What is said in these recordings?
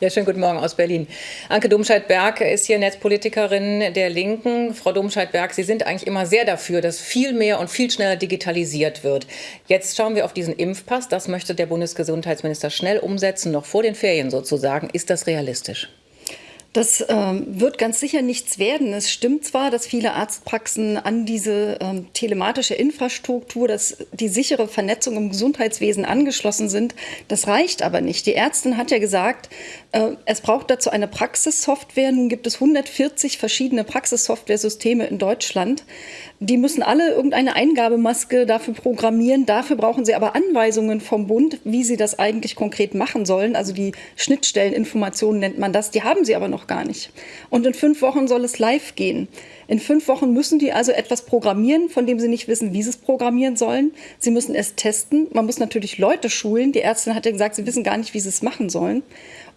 Ja, schönen guten Morgen aus Berlin. Anke Domscheit-Berg ist hier Netzpolitikerin der Linken. Frau Domscheit-Berg, Sie sind eigentlich immer sehr dafür, dass viel mehr und viel schneller digitalisiert wird. Jetzt schauen wir auf diesen Impfpass. Das möchte der Bundesgesundheitsminister schnell umsetzen, noch vor den Ferien sozusagen. Ist das realistisch? Das ähm, wird ganz sicher nichts werden. Es stimmt zwar, dass viele Arztpraxen an diese ähm, telematische Infrastruktur, dass die sichere Vernetzung im Gesundheitswesen angeschlossen sind. Das reicht aber nicht. Die Ärztin hat ja gesagt, äh, es braucht dazu eine Praxissoftware. Nun gibt es 140 verschiedene Praxissoftware-Systeme in Deutschland. Die müssen alle irgendeine Eingabemaske dafür programmieren. Dafür brauchen sie aber Anweisungen vom Bund, wie sie das eigentlich konkret machen sollen. Also die Schnittstelleninformationen nennt man das. Die haben sie aber noch gar nicht. Und in fünf Wochen soll es live gehen. In fünf Wochen müssen die also etwas programmieren, von dem sie nicht wissen, wie sie es programmieren sollen. Sie müssen es testen. Man muss natürlich Leute schulen. Die Ärztin hat ja gesagt, sie wissen gar nicht, wie sie es machen sollen.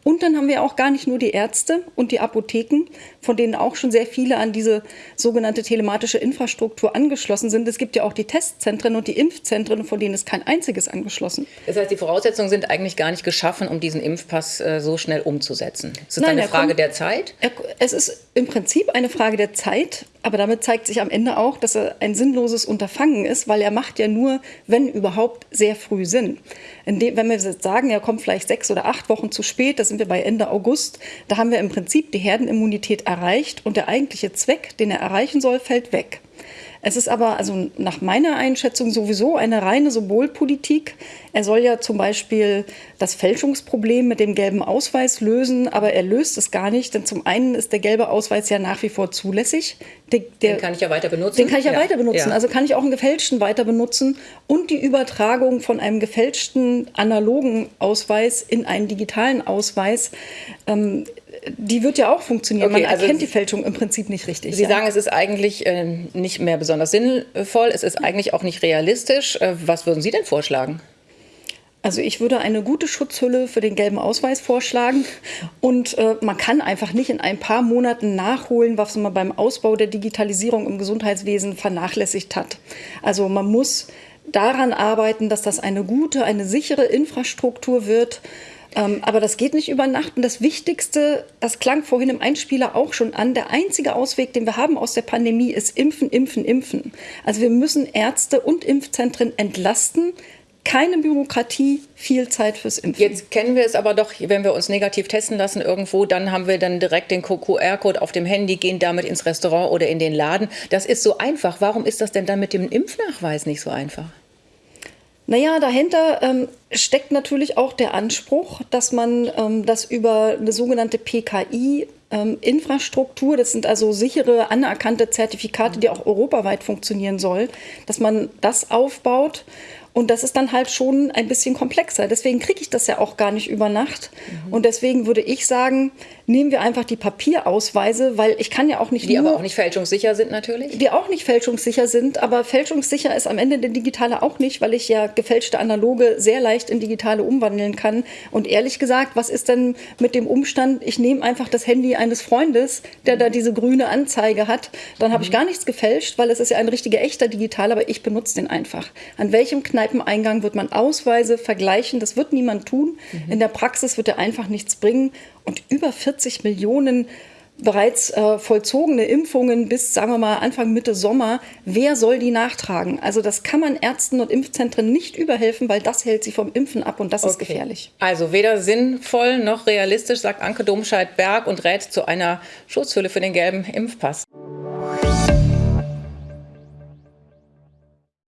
Und dann haben wir auch gar nicht nur die Ärzte und die Apotheken, von denen auch schon sehr viele an diese sogenannte telematische Infrastruktur angeschlossen sind. Es gibt ja auch die Testzentren und die Impfzentren, von denen ist kein einziges angeschlossen. Das heißt, die Voraussetzungen sind eigentlich gar nicht geschaffen, um diesen Impfpass äh, so schnell umzusetzen. Ist das Nein, eine Frage kommt, der Zeit? Er, es ist im Prinzip eine Frage der Zeit, aber damit zeigt sich am Ende auch, dass er ein sinnloses Unterfangen ist, weil er macht ja nur, wenn überhaupt, sehr früh Sinn. Dem, wenn wir jetzt sagen, er kommt vielleicht sechs oder acht Wochen zu spät, da sind wir bei Ende August, da haben wir im Prinzip die Herdenimmunität erreicht und der eigentliche Zweck, den er erreichen soll, fällt weg. Es ist aber also nach meiner Einschätzung sowieso eine reine Symbolpolitik. Er soll ja zum Beispiel das Fälschungsproblem mit dem gelben Ausweis lösen, aber er löst es gar nicht, denn zum einen ist der gelbe Ausweis ja nach wie vor zulässig. Der, der, den kann ich ja weiter benutzen. Den kann ich ja, ja. weiter benutzen. Ja. Also kann ich auch einen gefälschten weiter benutzen und die Übertragung von einem gefälschten analogen Ausweis in einen digitalen Ausweis ähm, die wird ja auch funktionieren. Okay, Man also erkennt die Fälschung im Prinzip nicht richtig. Sie ja. sagen, es ist eigentlich äh, nicht mehr besonders sinnvoll, es ist eigentlich auch nicht realistisch. Äh, was würden Sie denn vorschlagen? Also ich würde eine gute Schutzhülle für den gelben Ausweis vorschlagen. Und äh, man kann einfach nicht in ein paar Monaten nachholen, was man beim Ausbau der Digitalisierung im Gesundheitswesen vernachlässigt hat. Also man muss daran arbeiten, dass das eine gute, eine sichere Infrastruktur wird, ähm, aber das geht nicht über Nacht. Und das Wichtigste, das klang vorhin im Einspieler auch schon an, der einzige Ausweg, den wir haben aus der Pandemie, ist impfen, impfen, impfen. Also wir müssen Ärzte und Impfzentren entlasten, keine Bürokratie, viel Zeit fürs Impfen. Jetzt kennen wir es aber doch, wenn wir uns negativ testen lassen irgendwo, dann haben wir dann direkt den QR-Code auf dem Handy, gehen damit ins Restaurant oder in den Laden. Das ist so einfach. Warum ist das denn dann mit dem Impfnachweis nicht so einfach? Naja, dahinter ähm, steckt natürlich auch der Anspruch, dass man ähm, das über eine sogenannte PKI ähm, Infrastruktur, das sind also sichere, anerkannte Zertifikate, die auch europaweit funktionieren sollen, dass man das aufbaut und das ist dann halt schon ein bisschen komplexer. Deswegen kriege ich das ja auch gar nicht über Nacht. Mhm. Und deswegen würde ich sagen, nehmen wir einfach die Papierausweise, weil ich kann ja auch nicht Die nur, aber auch nicht fälschungssicher sind natürlich? Die auch nicht fälschungssicher sind, aber fälschungssicher ist am Ende der digitale auch nicht, weil ich ja gefälschte analoge sehr leicht in digitale umwandeln kann. Und ehrlich gesagt, was ist denn mit dem Umstand, ich nehme einfach das Handy eines Freundes, der da diese grüne Anzeige hat, dann habe ich mhm. gar nichts gefälscht, weil es ist ja ein richtiger echter digital, aber ich benutze den einfach. An welchem Kneipeneingang wird man Ausweise vergleichen? Das wird niemand tun. Mhm. In der Praxis wird er einfach nichts bringen. Und über 40 Millionen bereits äh, vollzogene Impfungen bis, sagen wir mal, Anfang Mitte Sommer, wer soll die nachtragen? Also das kann man Ärzten und Impfzentren nicht überhelfen, weil das hält sie vom Impfen ab und das okay. ist gefährlich. Also weder sinnvoll noch realistisch, sagt Anke Domscheit-Berg und rät zu einer Schutzhülle für den gelben Impfpass.